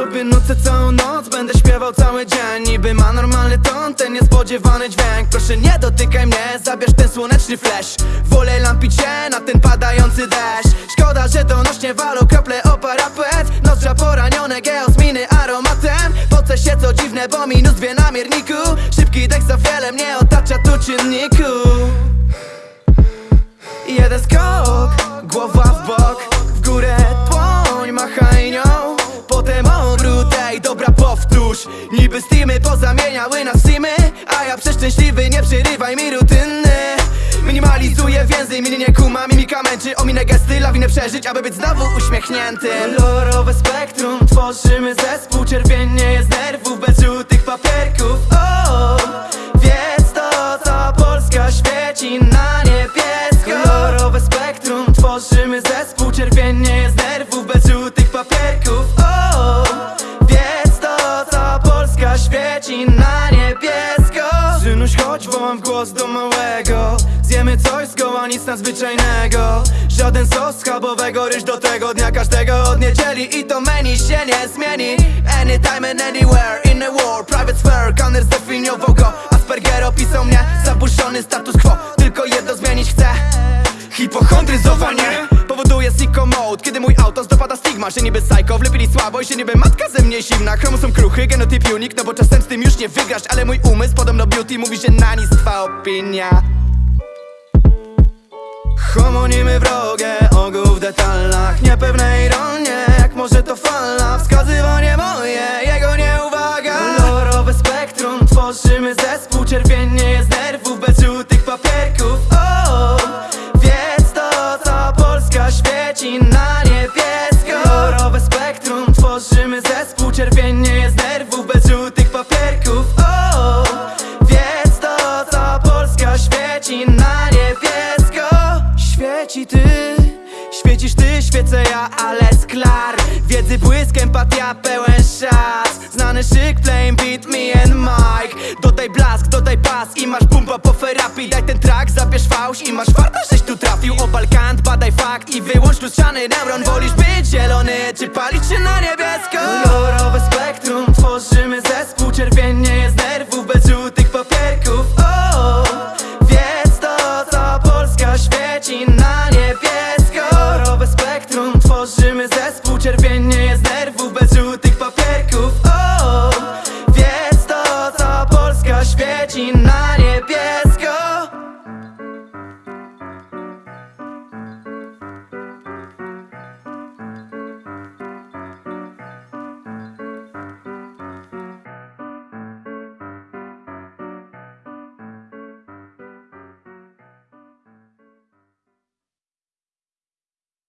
sobie nucę całą noc Będę śpiewał cały dzień. Niby ma normalny ton, ten niespodziewany dźwięk. Proszę nie dotykaj mnie, zabierz ten słoneczny flash. Wolę lampić się na ten padający deszcz. Szkoda, że donośnie walą krople o parapet Nozdrza poranione, geosminy aromatem. Poce się co dziwne, bo minus dwie na mierniku. Szybki dech za wiele mnie otacza tu czynniku. Jeden skok, głowa w bok W górę dłoń, machaj nią. Potem obrót, ej, dobra powtórz. Niby steamy pozamieniały nas simy A ja przeszczęśliwy, nie przerywaj mi rutyny. Minimalizuję więzy, mnie nie kuma Mimika męczy, ominę gesty, lawinę przeżyć Aby być znowu uśmiechniętym Kolorowe spektrum, tworzymy zespół. Czerwienie jest nerwów, bez żółtych papierków. O, wiedz to, Polska świeci na niebiesko. Kolorowe spektrum, tworzymy zespół. Czerwienie jest nerwów, bez żółtych papierków Synuś, chodź, wołam w głos do małego. Zjemy coś zgoła, nic nadzwyczajnego. Żaden sos schabowego, ryż do tego dnia Każdego od niedzieli. I to menu się nie zmieni. Anytime and anywhere, in a war Private sphere, Conner zdefiniował go. Asperger opisał mnie, zaburzony status quo. Tylko jedno zmienić chcę. Hipochondryzowanie Powoduje sicko mode Kiedy mój autos dopada stigma Że niby psycho wlepili słabo że niby matka ze mnie zimna. Chromosom kruchy, genotyp unik No bo czasem z tym już nie wygrasz Ale mój umysł podobno beauty mówi, że na nic twa opinia. Homonimy wrogie, ogół w detalach Niepewne ironie, jak może to fala Wskazywanie świecisz ty, świecę ja, ale sklar Wiedzy błysk, empatia, pełen szans Znany szyk, playing beat, me and Mike. Dodaj blask, dodaj pas i masz bumba po ferapii. Daj ten track, zabierz fałsz i masz warto, żeś tu trafił. Obal kant, badaj fakt i wyłącz lustrzany neuron Wolisz być zielony, czy palić się na niebiesko